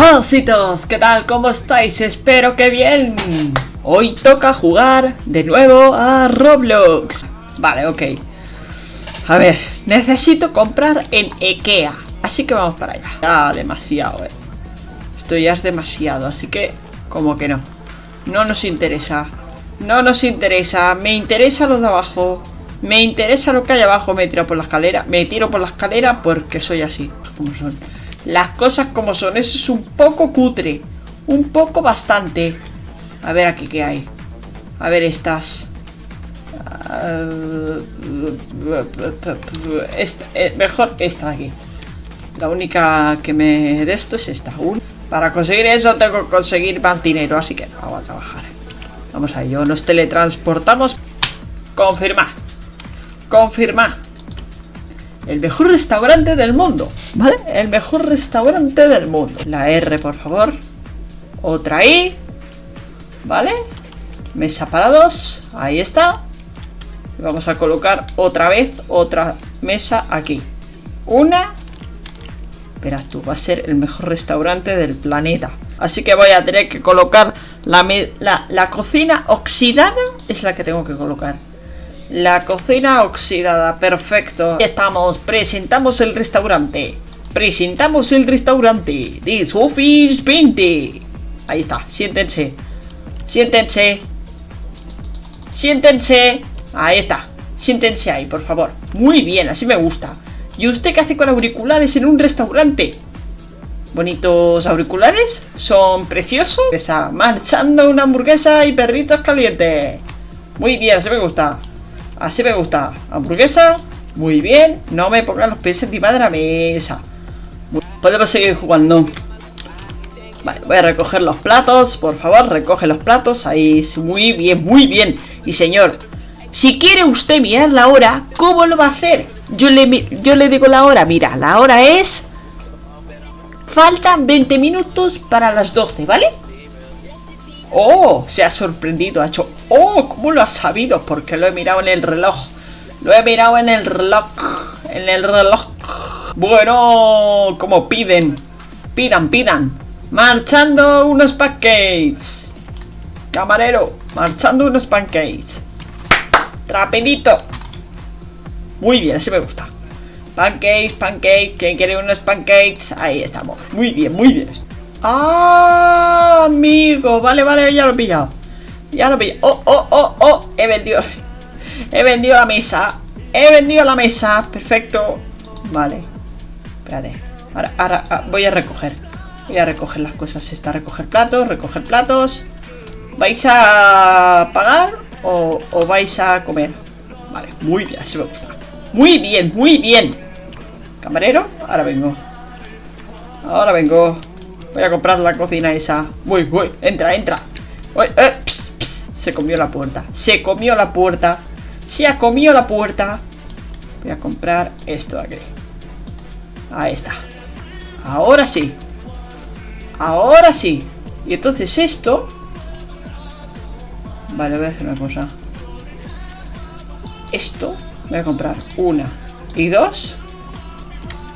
Ositos, ¿qué tal? ¿Cómo estáis? Espero que bien. Hoy toca jugar de nuevo a Roblox. Vale, ok. A ver, necesito comprar en Ikea. Así que vamos para allá. Ya demasiado, eh. Esto ya es demasiado, así que como que no. No nos interesa. No nos interesa. Me interesa lo de abajo. Me interesa lo que hay abajo. Me tiro por la escalera. Me tiro por la escalera porque soy así. Como son. Las cosas como son. Eso es un poco cutre. Un poco bastante. A ver aquí qué hay. A ver estas. Esta, eh, mejor esta de aquí. La única que me de esto es esta. Para conseguir eso tengo que conseguir más dinero. Así que vamos a trabajar. Vamos a ello. Nos teletransportamos. Confirmar. Confirmar. El mejor restaurante del mundo. ¿Vale? El mejor restaurante del mundo. La R, por favor. Otra I. ¿Vale? Mesa para dos. Ahí está. Vamos a colocar otra vez otra mesa aquí. Una. Verás tú, va a ser el mejor restaurante del planeta. Así que voy a tener que colocar la, la, la cocina oxidada. Es la que tengo que colocar. La cocina oxidada, perfecto. Estamos, presentamos el restaurante. Presentamos el restaurante de Sophie's 20. Ahí está, siéntense. Siéntense. Siéntense. Ahí está. Siéntense ahí, por favor. Muy bien, así me gusta. ¿Y usted qué hace con auriculares en un restaurante? Bonitos auriculares. Son preciosos. Está marchando una hamburguesa y perritos calientes. Muy bien, así me gusta. Así me gusta. Hamburguesa. Muy bien. No me pongan los pies encima de la mesa. Podemos seguir jugando. Vale, voy a recoger los platos. Por favor, recoge los platos. Ahí, muy bien, muy bien. Y señor, si quiere usted mirar la hora, ¿cómo lo va a hacer? Yo le, yo le digo la hora. Mira, la hora es... Faltan 20 minutos para las 12, ¿vale? ¡Oh! Se ha sorprendido, ha hecho... ¡Oh! ¿Cómo lo ha sabido? Porque lo he mirado en el reloj. Lo he mirado en el reloj. En el reloj. Bueno, como piden. Pidan, pidan. Marchando unos pancakes. Camarero, marchando unos pancakes. Rapidito. Muy bien, así me gusta. Pancakes, pancakes. ¿Quién quiere unos pancakes? Ahí estamos. Muy bien, muy bien. ¡Ah, amigo! Vale, vale, ya lo he pillado. Ya lo he pillado. ¡Oh, oh, oh, oh! He vendido. He vendido la mesa. He vendido la mesa. Perfecto. Vale. Espérate. Ahora, ahora ah, voy a recoger. Voy a recoger las cosas. Está recoger platos, recoger platos. ¿Vais a pagar o, vais a comer? Vale, muy bien, me gusta. Muy bien, muy bien. Camarero, ahora vengo. Ahora vengo. Voy a comprar la cocina esa. Uy, uy, entra, entra. Eh, Se comió la puerta. Se comió la puerta. Se ha comido la puerta. Voy a comprar esto de aquí. Ahí está. Ahora sí. Ahora sí. Y entonces esto... Vale, voy a hacer una cosa. Esto voy a comprar una y dos.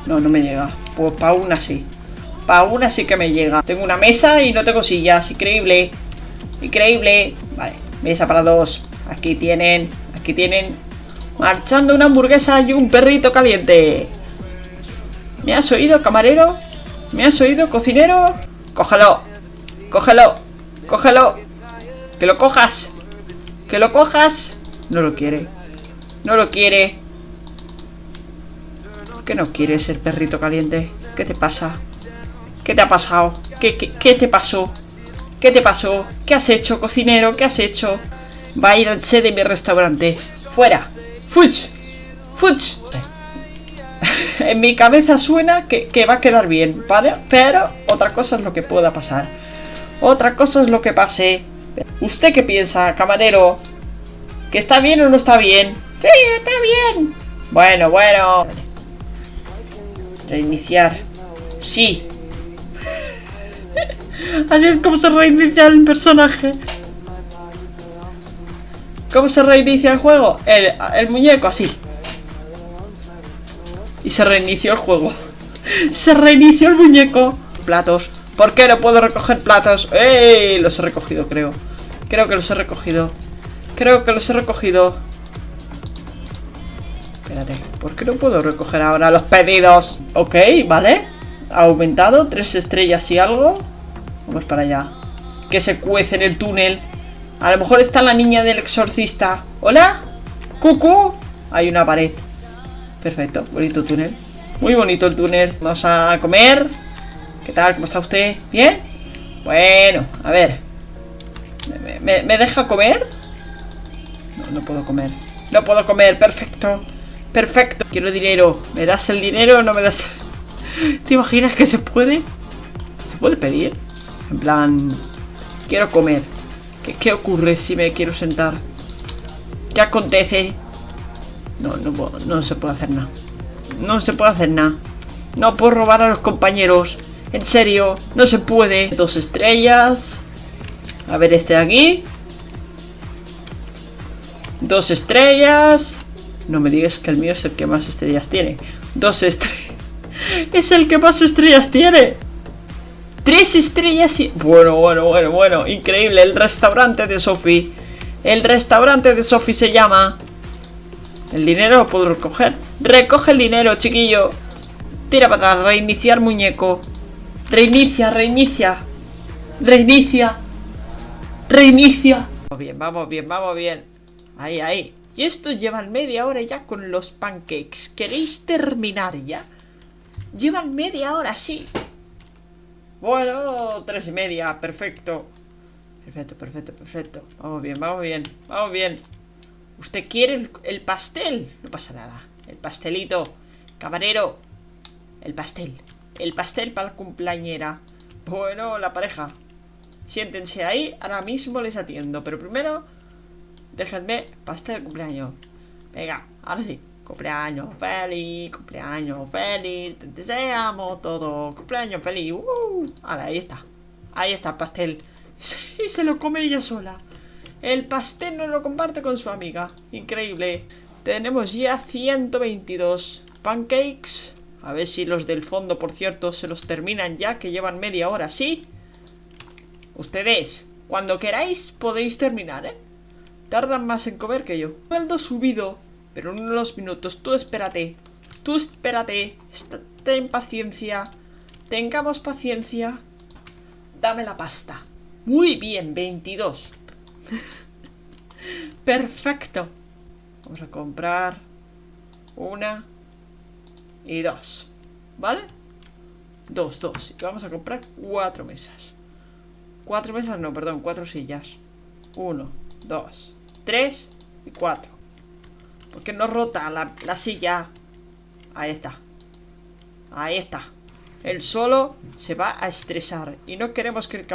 No, no me llega. Pues para una sí. Para una sí que me llega. Tengo una mesa y no tengo sillas. Increíble. Increíble. Vale. Mesa para dos. Aquí tienen. Aquí tienen. Marchando una hamburguesa y un perrito caliente. ¿Me has oído, camarero? ¿Me has oído, cocinero? Cógelo. Cógelo. Cógelo. Que lo cojas. Que lo cojas. No lo quiere. No lo quiere. ¿Por qué no quiere ser perrito caliente? ¿Qué te pasa? ¿Qué te ha pasado? ¿Qué, qué, te pasó? ¿Qué te pasó? ¿Qué has hecho, cocinero? ¿Qué has hecho? Va a ir al sede de mi restaurante. ¡Fuera! ¡Fuch! ¡Fuch! en mi cabeza suena que, que, va a quedar bien, ¿vale? Pero otra cosa es lo que pueda pasar. Otra cosa es lo que pase. ¿Usted qué piensa, camarero? ¿Que está bien o no está bien? ¡Sí, está bien! Bueno, bueno. Reiniciar. Sí, Así es como se reinicia el personaje. ¿Cómo se reinicia el juego? El, muñeco, así. Y se reinició el juego. Se reinició el muñeco. Platos, ¿Por qué no puedo recoger platos? ¡Ey! Los he recogido, creo. Creo que los he recogido. Creo que los he recogido. Espérate, ¿por qué no puedo recoger ahora los pedidos? Ok, vale. Ha aumentado, tres estrellas y algo. Vamos para allá. Que se cuece en el túnel. A lo mejor está la niña del exorcista. ¿Hola? ¡Cucu! Hay una pared. Perfecto, bonito túnel. Muy bonito el túnel. Vamos a comer. ¿Qué tal? ¿Cómo está usted? ¿Bien? Bueno, a ver. ¿Me, me deja comer? No, no puedo comer. No puedo comer, perfecto. Perfecto. Quiero dinero. ¿Me das el dinero o no me das? ¿Te imaginas que se puede? ¿Se puede pedir? En plan... Quiero comer. ¿Qué, qué ocurre si me quiero sentar? ¿Qué acontece? No, no, no se puede hacer nada. No se puede hacer nada. No puedo robar a los compañeros. En serio, no se puede. Dos estrellas. A ver este de aquí. Dos estrellas. No me digas que el mío es el que más estrellas tiene. Dos estrellas. Es el que más estrellas tiene. Tres estrellas y... Bueno, bueno, bueno, bueno. Increíble. El restaurante de Sophie. El restaurante de Sophie se llama... ¿El dinero lo puedo recoger? Recoge el dinero, chiquillo. Tira para atrás. Reiniciar muñeco. Reinicia, reinicia. Reinicia. Reinicia. Vamos bien, vamos bien, vamos bien. Ahí, ahí. Y estos llevan media hora ya con los pancakes. ¿Queréis terminar ya? Llevan media hora, sí. Bueno, tres y media, perfecto. Perfecto, perfecto, perfecto. Vamos bien, vamos bien, vamos bien. ¿Usted quiere el, pastel? No pasa nada. El pastelito. Camarero. El pastel. El pastel para la cumpleañera. Bueno, la pareja. Siéntense ahí. Ahora mismo les atiendo. Pero primero Déjenme pastel de cumpleaños. Venga, ahora sí. Cumpleaños feliz, cumpleaños feliz, te deseamos todo. Cumpleaños feliz. Uh, ahí está. Ahí está el pastel. Y se lo come ella sola. El pastel no lo comparte con su amiga. Increíble. Tenemos ya 122 pancakes. A ver si los del fondo, por cierto, se los terminan ya, que llevan media hora, ¿sí? Ustedes, cuando queráis, podéis terminar, ¿eh? Tardan más en comer que yo. Sueldo subido. Pero unos minutos. Tú espérate. Tú espérate. Ten paciencia. Tengamos paciencia. Dame la pasta. Muy bien, 22. Perfecto. Vamos a comprar una y dos. ¿Vale? Dos, dos. Y vamos a comprar cuatro mesas. Cuatro mesas, no, perdón, cuatro sillas. Uno, dos, 3 y 4. Porque no rota la, silla? Ahí está. Ahí está. El solo se va a estresar. Y no queremos que el...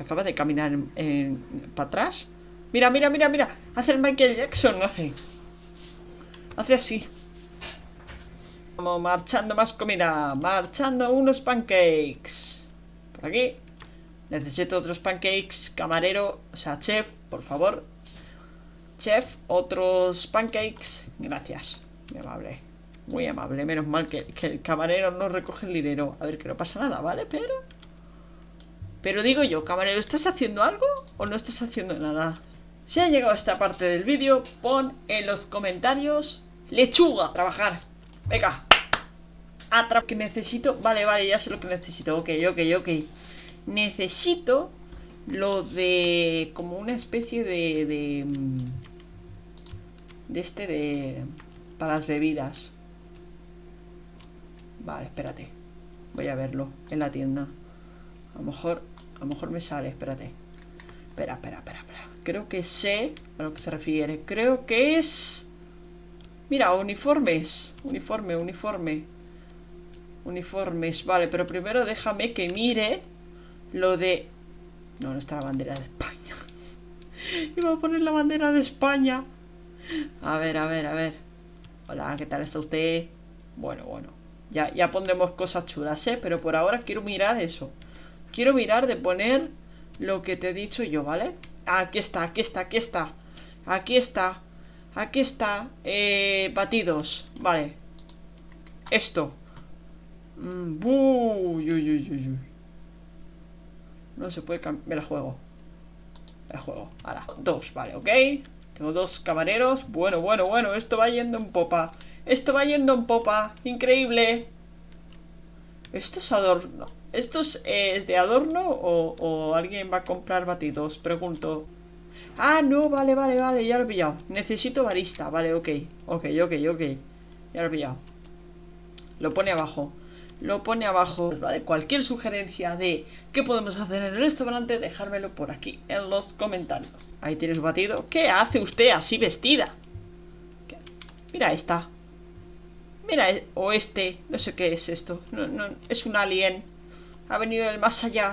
Acaba de caminar en, para atrás. Mira, mira, mira, mira. Hace el Michael Jackson, hace. Hace así. Vamos marchando más comida. Marchando unos pancakes. Por aquí. Necesito otros pancakes. Camarero, o sea, chef, por favor. Chef, otros pancakes. Gracias. Muy amable. Muy amable. Menos mal que, el camarero no recoge el dinero. A ver, que no pasa nada, ¿vale? Pero... Pero digo yo, camarero, ¿estás haciendo algo o no estás haciendo nada? Si ha llegado a esta parte del vídeo, pon en los comentarios lechuga. Trabajar. Venga. Atrap que necesito. Vale, vale, ya sé lo que necesito. Ok, ok, ok. Necesito lo de... como una especie de... de mm, de este de... Para las bebidas. Vale, espérate. Voy a verlo en la tienda. A lo mejor... A lo mejor me sale, espérate. Espera, espera, espera, espera. Creo que sé a lo que se refiere. Creo que es... Mira, uniformes. Uniforme, uniforme. Uniformes. Vale, pero primero déjame que mire lo de... No, no está la bandera de España. Iba a poner la bandera de España. A ver, a ver, a ver. Hola, ¿qué tal está usted? Bueno, bueno. Ya, ya pondremos cosas chulas, ¿eh? Pero por ahora quiero mirar eso. Quiero mirar de poner lo que te he dicho yo, ¿vale? Aquí está, aquí está, aquí está. Aquí está. Aquí está. Eh, batidos. Vale. Esto. Mm. No se puede cambiar. Me la juego. Me la juego. Ahora, dos, vale, ok. Tengo dos camareros. Bueno, bueno, bueno. Esto va yendo en popa. Esto va yendo en popa. Increíble. ¿Esto es adorno? ¿Esto es, de adorno o, o, alguien va a comprar batidos? Pregunto. Ah, no, vale, vale, vale, ya lo he pillado. Necesito barista, vale, ok. Ok, ok, ok. Ya lo he pillado. Lo pone abajo lo pone abajo. ¿vale? Cualquier sugerencia de qué podemos hacer en el restaurante, dejármelo por aquí en los comentarios. Ahí tienes batido. ¿Qué hace usted así vestida? Mira esta. Mira, o este. No sé qué es esto. No, no, es un alien. Ha venido del más allá.